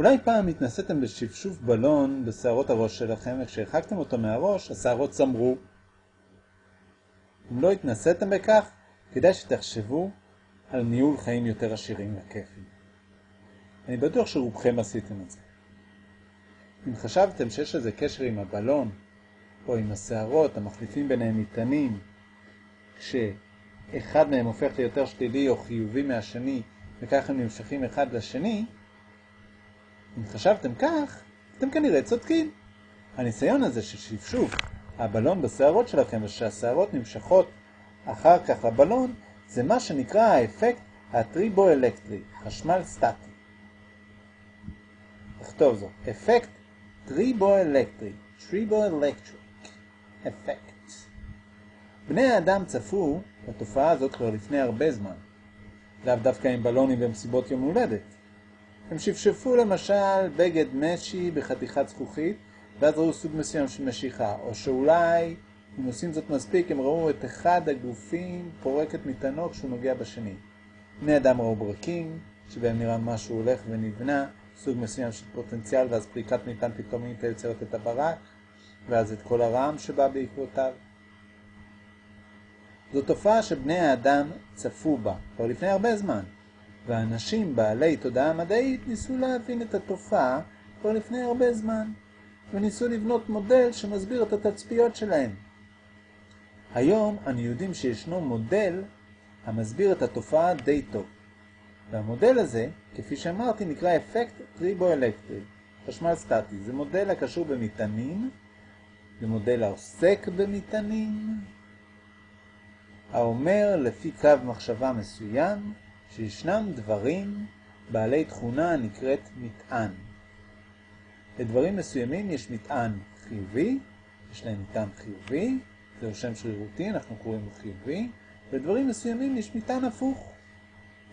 אולי פעם התנסיתם בשפשוף בלון בשערות הראש שלכם, וכשהרחקתם אותו מהראש, השערות צמרו. אם לא התנסיתם בכך, כדאי שתחשבו על ניהול חיים יותר עשירים וכיפים. אני בטוח שרובכם עשיתם את זה. אם חשבתם שיש איזה קשר עם הבלון, או עם השערות, המחליפים ביניהם מטענים, כשאחד מהם הופך ליותר שלילי או חיובי מהשני, וכך הם נמשכים אחד לשני, אם חשבתם כך, אתם כנראה צודקים. הניסיון הזה של שפשוף הבלון בשערות שלכם ושהשערות נמשכות אחר כך לבלון, זה מה שנקרא האפקט הטריבו-אלקטרי, חשמל סטטי. נכתוב זאת, אפקט טריבו-אלקטרי, triboelectric effect. בני האדם צפו בתופעה הזאת כבר לפני הרבה זמן, לאו דווקא עם בלונים במסיבות יום הולדת. הם שפשפו למשל בגד משי בחתיכת זכוכית, ואז ראו סוג מסוים של משיכה, או שאולי, אם עושים זאת מספיק, הם ראו את אחד הגופים פורק את מטענו כשהוא נוגע בשני. בני אדם ראו ברקים, שבהם נראה משהו הולך ונבנה, סוג מסוים של פוטנציאל, ואז פריקת מטען פתאומית יוצרת את הברק, ואז את כל הרעם שבא בעקבותיו. זו תופעה שבני האדם צפו בה, כבר לפני הרבה זמן. ואנשים בעלי תודעה מדעית ניסו להבין את התופעה כבר לפני הרבה זמן, וניסו לבנות מודל שמסביר את התצפיות שלהם. היום אני יודעים שישנו מודל המסביר את התופעה די טוב. והמודל הזה, כפי שאמרתי, נקרא אפקט טריבו-אלקטרי, חשמל סטטי. זה מודל הקשור במטענים, זה מודל העוסק במטענים, האומר לפי קו מחשבה מסוים, שישנם דברים בעלי תכונה הנקראת מטען. לדברים מסוימים יש מטען חיובי, יש להם מטען חיובי, זהו שם שרירותי, אנחנו קוראים לו חיובי, ולדברים מסוימים יש מטען הפוך,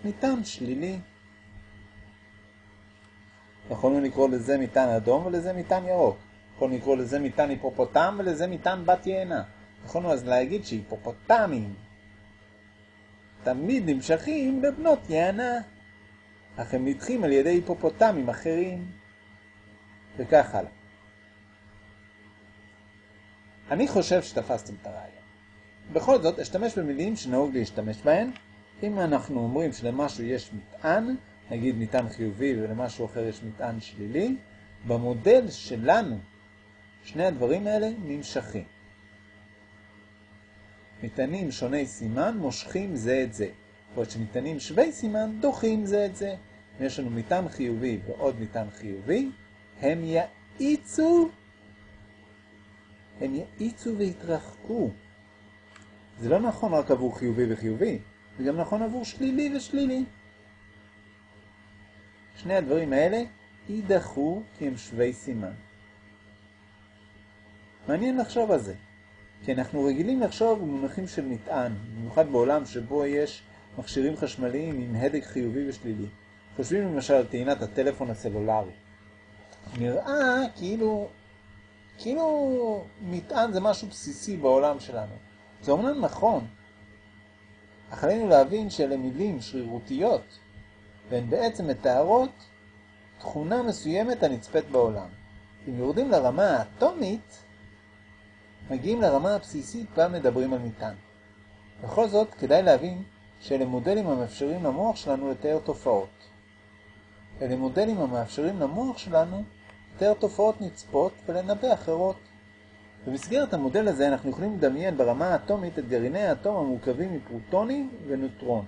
מטען שלילי. יכולנו לקרוא לזה מטען אדום ולזה מטען ירוק. יכולנו לקרוא לזה מטען היפופוטם ולזה מטען בת יענה. יכולנו אז להגיד שהיפופוטמים תמיד נמשכים בבנות יענה, אך הם נדחים על ידי היפופוטמים אחרים, וכך הלאה. אני חושב שתפסתם את הרעיון. בכל זאת, אשתמש במילים שנהוג להשתמש בהן. אם אנחנו אומרים שלמשהו יש מטען, נגיד מטען חיובי ולמשהו אחר יש מטען שלילי, במודל שלנו שני הדברים האלה נמשכים. מטענים שוני סימן מושכים זה את זה, ועוד שמטענים שווי סימן דוחים זה את זה. אם יש לנו מטען חיובי ועוד מטען חיובי, הם יאיצו, הם יאיצו והתרחקו. זה לא נכון רק עבור חיובי וחיובי, זה גם נכון עבור שלילי ושלילי. שני הדברים האלה יידחו כי הם שווי סימן. מעניין לחשוב על זה. כי אנחנו רגילים לחשוב במונחים של מטען, במיוחד בעולם שבו יש מכשירים חשמליים עם הדק חיובי ושלילי. חושבים למשל על טעינת הטלפון הסלולרי. נראה כאילו, כאילו מטען זה משהו בסיסי בעולם שלנו. זה אומנם נכון, אך עלינו להבין שאלה מילים שרירותיות, והן בעצם מתארות תכונה מסוימת הנצפית בעולם. אם יורדים לרמה האטומית, מגיעים לרמה הבסיסית בה מדברים על מטען. בכל זאת, כדאי להבין שאלה מודלים המאפשרים למוח שלנו לתאר תופעות. אלה מודלים המאפשרים למוח שלנו לתאר תופעות נצפות ולנבא אחרות. במסגרת המודל הזה אנחנו יכולים לדמיין ברמה האטומית את גרעיני האטום המורכבים מפרוטונים ונוטרון.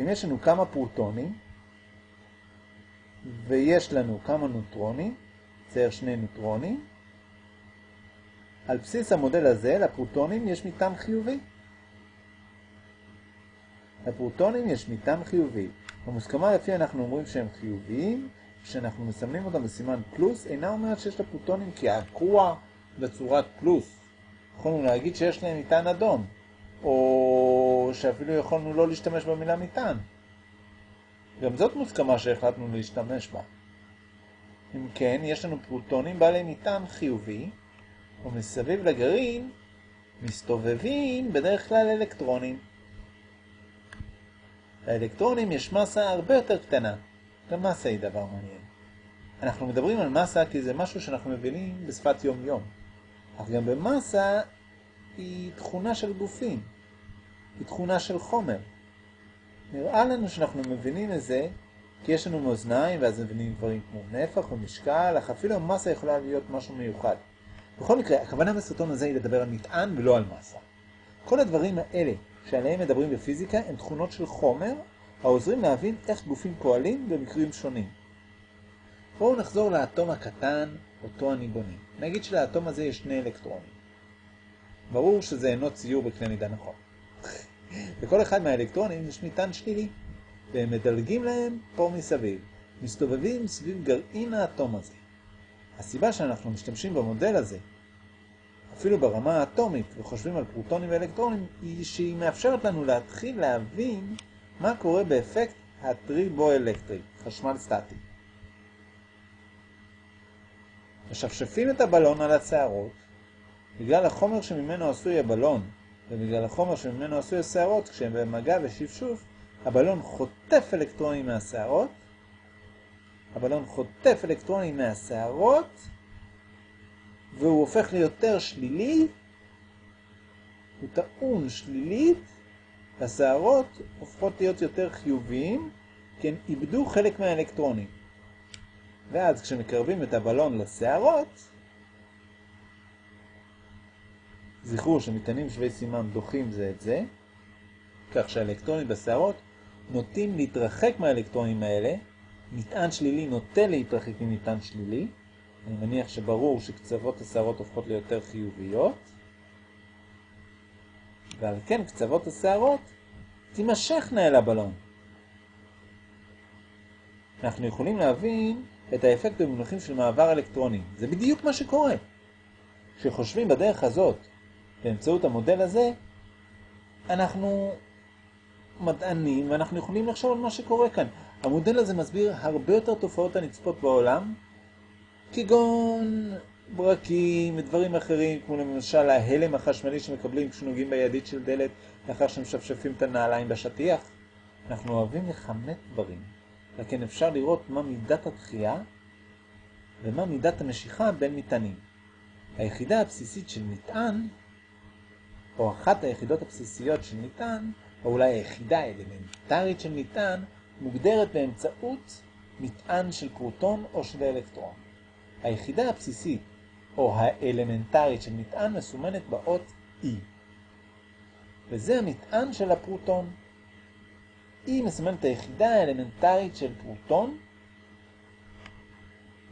אם יש לנו כמה פרוטונים ויש לנו כמה נוטרונים, צייר שני נוטרונים. על בסיס המודל הזה, לפרוטונים יש מטען חיובי. לפרוטונים יש מטען חיובי. במוסכמה לפי אנחנו אומרים שהם חיוביים, כשאנחנו מסמנים אותם בסימן פלוס, אינה אומרת שיש לפרוטונים קעקוע בצורת פלוס. יכולנו להגיד שיש להם מטען אדום, או שאפילו יכולנו לא להשתמש במילה מטען. גם זאת מוסכמה שהחלטנו להשתמש בה. אם כן, יש לנו פרוטונים בעלי מטען חיובי, ומסביב לגרעין מסתובבים בדרך כלל אלקטרונים. לאלקטרונים יש מסה הרבה יותר קטנה. גם מסה היא דבר מעניין. אנחנו מדברים על מסה כי זה משהו שאנחנו מבינים בשפת יום-יום. אך גם במסה היא תכונה של גופים, היא תכונה של חומר. נראה לנו שאנחנו מבינים את זה כי יש לנו מאזניים ואז מבינים דברים כמו נפח או משקל, אך אפילו המסה יכולה להיות משהו מיוחד. בכל מקרה, הכוונה בסרטון הזה היא לדבר על מטען ולא על מסה. כל הדברים האלה שעליהם מדברים בפיזיקה הם תכונות של חומר העוזרים להבין איך גופים פועלים במקרים שונים. בואו נחזור לאטום הקטן, אותו אני בונים. נגיד שלאטום הזה יש שני אלקטרונים. ברור שזה אינו ציור בקנה מידה נכון. לכל אחד מהאלקטרונים יש מטען שלילי, והם מדלגים להם פה מסביב, מסתובבים סביב גרעין האטום הזה. הסיבה שאנחנו משתמשים במודל הזה, אפילו ברמה האטומית, וחושבים על פרוטונים ואלקטרונים, היא שהיא מאפשרת לנו להתחיל להבין מה קורה באפקט הטריבו-אלקטרי, חשמל סטטי. משפשפים את הבלון על הצערות, בגלל החומר שממנו עשוי הבלון, ובגלל החומר שממנו עשוי השערות, כשהם במגע ושפשוף, הבלון חוטף אלקטרונים מהשערות, הבלון חוטף אלקטרונים מהשערות, והוא הופך ליותר שלילי, הוא טעון שלילית, השערות הופכות להיות יותר חיוביים, כי הם איבדו חלק מהאלקטרונים. ואז כשמקרבים את הבלון לשערות, זכרו שמטענים שווי סימן דוחים זה את זה, כך שהאלקטרונים בשערות נוטים להתרחק מהאלקטרונים האלה, מטען שלילי נוטה להתרחק ממטען שלילי, אני מניח שברור שקצוות השערות הופכות ליותר חיוביות, ועל כן קצוות השערות תימשכנה אל הבלון. אנחנו יכולים להבין את האפקט במונחים של מעבר אלקטרוני. זה בדיוק מה שקורה. כשחושבים בדרך הזאת, באמצעות המודל הזה, אנחנו מדענים ואנחנו יכולים לחשוב על מה שקורה כאן. המודל הזה מסביר הרבה יותר תופעות הנצפות בעולם, כגון ברקים ודברים אחרים, כמו למשל ההלם החשמלי שמקבלים כשנוגעים בידית של דלת לאחר שמשפשפים את הנעליים בשטיח. אנחנו אוהבים לכמת דברים, לכן אפשר לראות מה מידת הדחייה ומה מידת המשיכה בין מטענים. היחידה הבסיסית של מטען, או אחת היחידות הבסיסיות של מטען, או אולי היחידה האלמנטרית של מטען, מוגדרת באמצעות מטען של פרוטון או של אלקטרון. היחידה הבסיסית או האלמנטרית של מטען מסומנת באות E. וזה המטען של הפרוטון. E מסומנת היחידה האלמנטרית של פרוטון.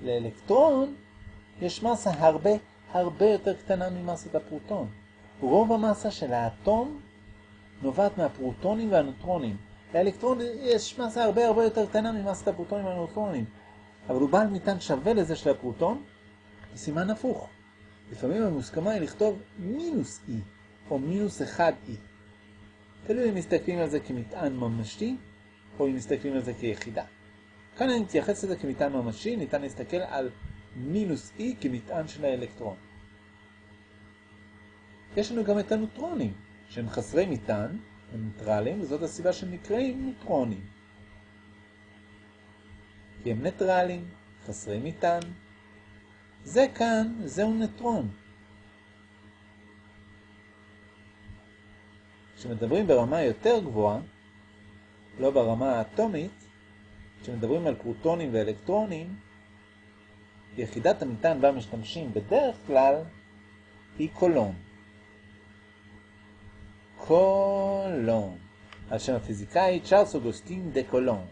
לאלקטרון יש מסה הרבה הרבה יותר קטנה ממסת הפרוטון. רוב המסה של האטום נובעת מהפרוטונים והנוטרונים. לאלקטרון יש מסה הרבה הרבה יותר קטנה ממסת הפרוטונים והנוטרונים. אבל הוא בעל מטען שווה לזה של הפרוטון, סימן הפוך. לפעמים המוסכמה היא לכתוב מינוס E, או מינוס 1E. תלוי אם מסתכלים על זה כמטען ממשי, או אם מסתכלים על זה כיחידה. כאן אני מתייחס לזה כמטען ממשי, ניתן להסתכל על מינוס E כמטען של האלקטרון. יש לנו גם את הנוטרונים, שהם חסרי מטען, הם ניטרלים, וזאת הסיבה שהם נקראים נוטרונים. כי הם ניטרלים, חסרי מטען. זה כאן, זהו נטרון. כשמדברים ברמה יותר גבוהה, לא ברמה האטומית, כשמדברים על פרוטונים ואלקטרונים, יחידת המטען בה משתמשים בדרך כלל היא קולון. קולון, על שם הפיזיקאי צ'ארלס אוגוסטין דה קולון.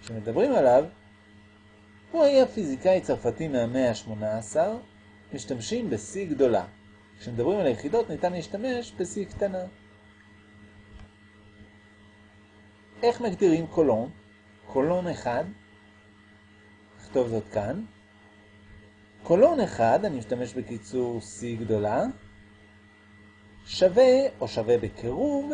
כשמדברים עליו, הוא היה פיזיקאי צרפתי מהמאה ה-18, משתמשים ב-C גדולה. כשמדברים על היחידות ניתן להשתמש ב-C קטנה. איך מגדירים קולון? קולון אחד, נכתוב זאת כאן. קולון אחד, אני משתמש בקיצור C גדולה, שווה או שווה בקירוב,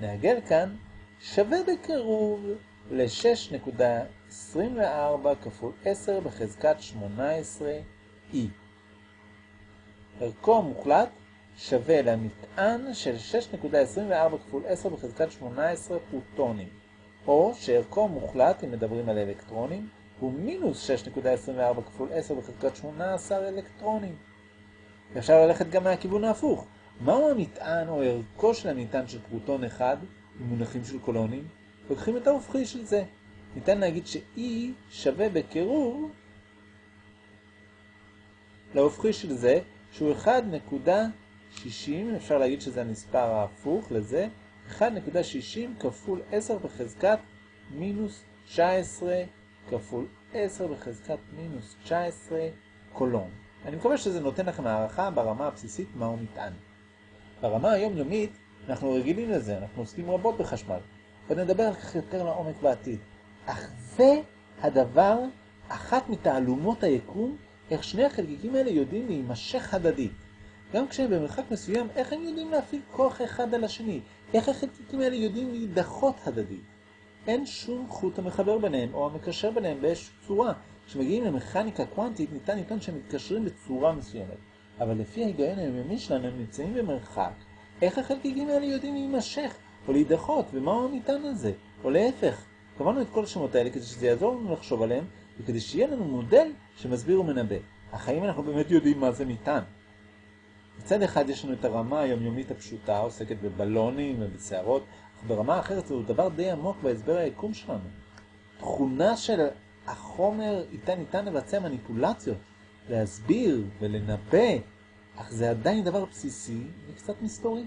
נעגל כאן, שווה בקירוב ל-6.24 כפול 10 בחזקת 18 E. ערכו המוחלט שווה למטען של 6.24 כפול 10 בחזקת 18 פרוטונים, או שערכו מוחלט, אם מדברים על אלקטרונים, הוא מינוס 6.24 כפול 10 בחזקת 18 אלקטרונים. אפשר ללכת גם מהכיוון ההפוך. מהו המטען או ערכו של המטען של פרוטון אחד במונחים של קולונים? לוקחים את ההופכי של זה. ניתן להגיד ש-E שווה בקירוב להופכי של זה, שהוא 1.60, אפשר להגיד שזה המספר ההפוך לזה, 1.60 כפול 10 בחזקת מינוס 19 כפול 10 בחזקת מינוס 19 קולון. אני מקווה שזה נותן לכם הערכה ברמה הבסיסית מהו מטען. ברמה היומיומית אנחנו רגילים לזה, אנחנו עוסקים רבות בחשמל. עוד נדבר על כך יותר לעומק בעתיד. אך זה הדבר, אחת מתעלומות היקום, איך שני החלקיקים האלה יודעים להימשך הדדית. גם כשהם במרחק מסוים, איך הם יודעים להפעיל כוח אחד על השני? איך החלקיקים האלה יודעים להידחות הדדית? אין שום חוט המחבר ביניהם או המקשר ביניהם באיזושהי צורה. כשמגיעים למכניקה קוונטית ניתן לטעון שהם מתקשרים בצורה מסוימת. אבל לפי ההיגיון היומיומי שלנו הם נמצאים במרחק. איך החלקיקים האלה יודעים להימשך או להידחות ומהו המטען הזה? או להפך. קבענו את כל השמות האלה כדי שזה יעזור לנו לחשוב עליהם וכדי שיהיה לנו מודל שמסביר ומנבא. אך האם אנחנו באמת יודעים מה זה מטען? מצד אחד יש לנו את הרמה היומיומית הפשוטה, עוסקת בבלונים ובסערות, אך ברמה אחרת זהו דבר די עמוק בהסבר היקום שלנו. תכונה של החומר איתה ניתן לבצע מניפולציות, להסביר ולנבא, אך זה עדיין דבר בסיסי וקצת מסתורי.